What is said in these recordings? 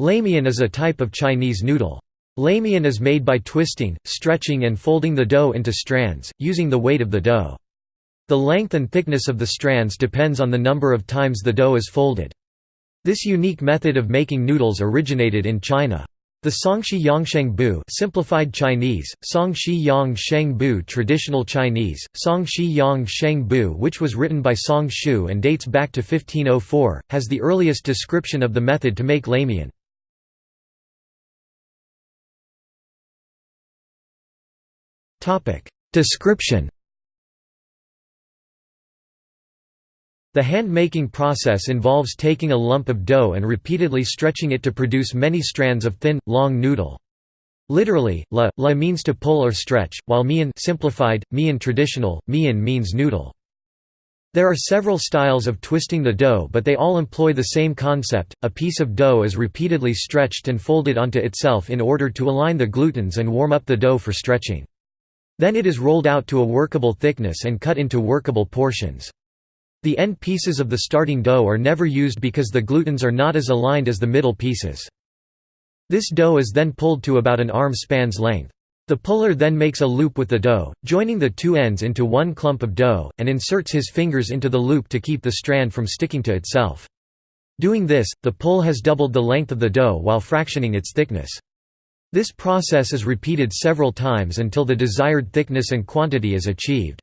Lamian is a type of Chinese noodle. Lamian is made by twisting, stretching and folding the dough into strands, using the weight of the dough. The length and thickness of the strands depends on the number of times the dough is folded. This unique method of making noodles originated in China. The Songshi Yangsheng Bu simplified Chinese, Songshi Yang Sheng Bu traditional Chinese, Songshi Yang Sheng Bu which was written by Song Shu and dates back to 1504, has the earliest description of the method to make lamian. Description The hand-making process involves taking a lump of dough and repeatedly stretching it to produce many strands of thin, long noodle. Literally, la, la means to pull or stretch, while mian simplified, mian traditional, mian means noodle. There are several styles of twisting the dough but they all employ the same concept, a piece of dough is repeatedly stretched and folded onto itself in order to align the gluten's and warm up the dough for stretching. Then it is rolled out to a workable thickness and cut into workable portions. The end pieces of the starting dough are never used because the gluten's are not as aligned as the middle pieces. This dough is then pulled to about an arm span's length. The puller then makes a loop with the dough, joining the two ends into one clump of dough, and inserts his fingers into the loop to keep the strand from sticking to itself. Doing this, the pull has doubled the length of the dough while fractioning its thickness. This process is repeated several times until the desired thickness and quantity is achieved.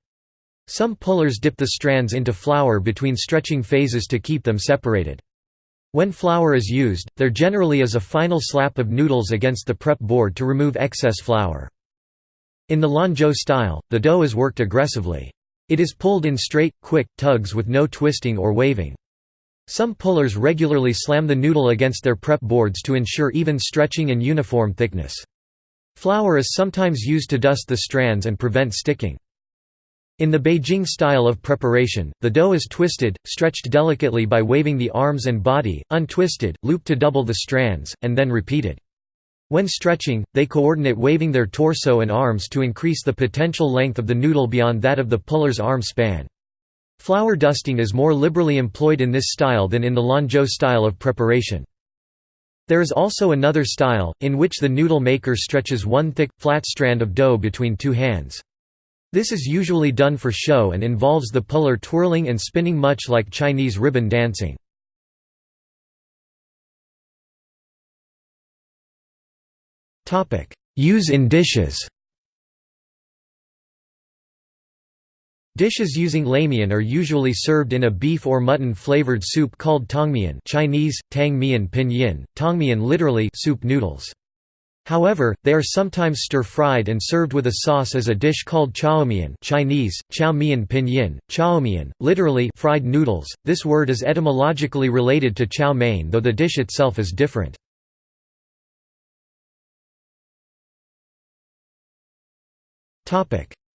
Some pullers dip the strands into flour between stretching phases to keep them separated. When flour is used, there generally is a final slap of noodles against the prep board to remove excess flour. In the Lanzhou style, the dough is worked aggressively. It is pulled in straight, quick, tugs with no twisting or waving. Some pullers regularly slam the noodle against their prep boards to ensure even stretching and uniform thickness. Flour is sometimes used to dust the strands and prevent sticking. In the Beijing style of preparation, the dough is twisted, stretched delicately by waving the arms and body, untwisted, looped to double the strands, and then repeated. When stretching, they coordinate waving their torso and arms to increase the potential length of the noodle beyond that of the puller's arm span. Flour dusting is more liberally employed in this style than in the Lanzhou style of preparation. There is also another style, in which the noodle maker stretches one thick, flat strand of dough between two hands. This is usually done for show and involves the puller twirling and spinning much like Chinese ribbon dancing. Use in dishes Dishes using lamian are usually served in a beef or mutton flavored soup called tongmian Chinese, tang mian pinyin, tongmian literally soup noodles. However, they are sometimes stir-fried and served with a sauce as a dish called chaomian Chinese, chao mian pinyin, chaomian, literally fried noodles. This word is etymologically related to chow mein though the dish itself is different.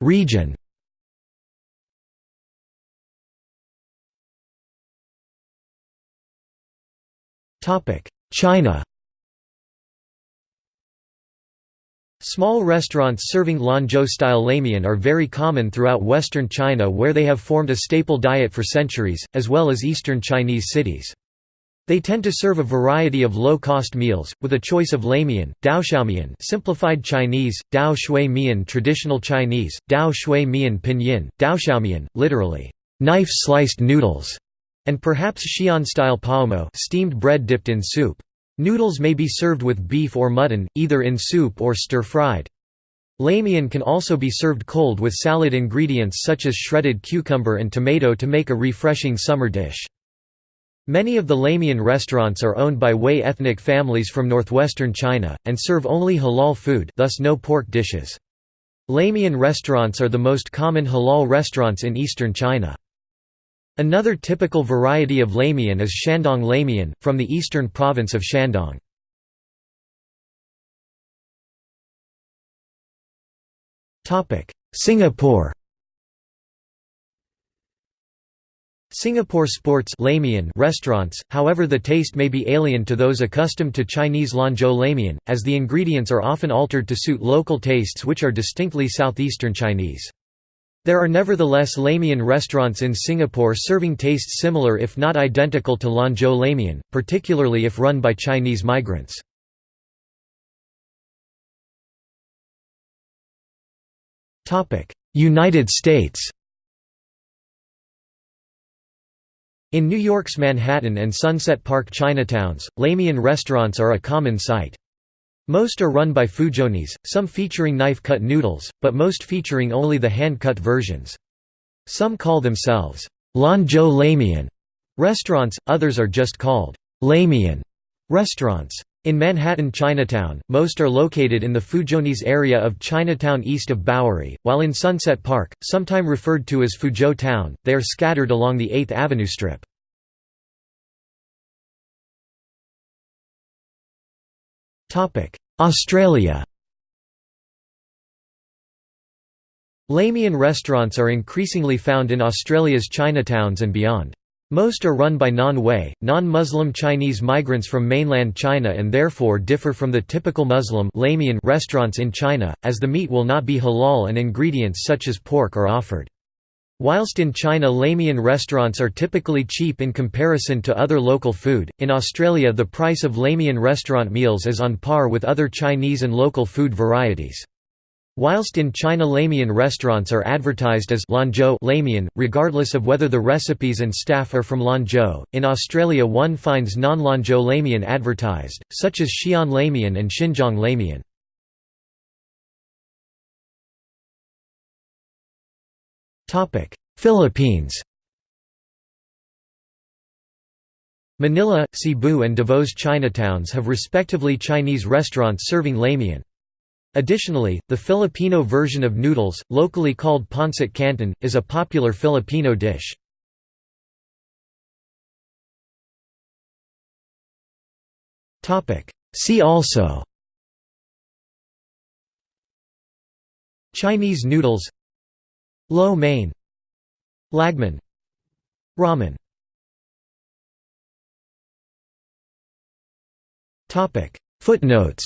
Region China Small restaurants serving Lanzhou-style lamian are very common throughout western China where they have formed a staple diet for centuries, as well as eastern Chinese cities. They tend to serve a variety of low-cost meals, with a choice of lamian, daoxiaomian simplified Chinese, dao shui mian traditional Chinese, dao shui mian pinyin, daoxiaomian, literally, knife-sliced noodles, and perhaps Xi'an-style paomo steamed bread dipped in soup. Noodles may be served with beef or mutton, either in soup or stir-fried. Lamian can also be served cold with salad ingredients such as shredded cucumber and tomato to make a refreshing summer dish. Many of the Lamian restaurants are owned by Hui ethnic families from northwestern China, and serve only halal food thus no pork dishes. Lamian restaurants are the most common halal restaurants in eastern China. Another typical variety of lamian is Shandong lamian, from the eastern province of Shandong. Singapore Singapore sports lamian restaurants, however the taste may be alien to those accustomed to Chinese Lanzhou lamian, as the ingredients are often altered to suit local tastes which are distinctly southeastern Chinese. There are nevertheless Lamian restaurants in Singapore serving tastes similar if not identical to Lanzhou Lamian, particularly if run by Chinese migrants. United States In New York's Manhattan and Sunset Park Chinatowns, Lamian restaurants are a common sight. Most are run by Fuzhounese, some featuring knife-cut noodles, but most featuring only the hand-cut versions. Some call themselves Lanzhou Lamian restaurants, others are just called Lamian restaurants. In Manhattan Chinatown, most are located in the Fuzhounese area of Chinatown east of Bowery, while in Sunset Park, sometime referred to as Fuzhou Town, they are scattered along the 8th Avenue Strip. Australia Lamian restaurants are increasingly found in Australia's Chinatowns and beyond. Most are run by non-Hui, non-Muslim Chinese migrants from mainland China and therefore differ from the typical Muslim restaurants in China, as the meat will not be halal and ingredients such as pork are offered. Whilst in China Lamian restaurants are typically cheap in comparison to other local food, in Australia the price of Lamian restaurant meals is on par with other Chinese and local food varieties. Whilst in China Lamian restaurants are advertised as Lamian, regardless of whether the recipes and staff are from Lanzhou, in Australia one finds non-Lanzhou Lamian advertised, such as Xi'an Lamian and Xinjiang Lamian. Philippines Manila, Cebu and Davao Chinatowns have respectively Chinese restaurants serving Lamian. Additionally, the Filipino version of noodles, locally called pancit canton, is a popular Filipino dish. See also Chinese noodles Lo mein. Lagman. Ramen Topic. Footnotes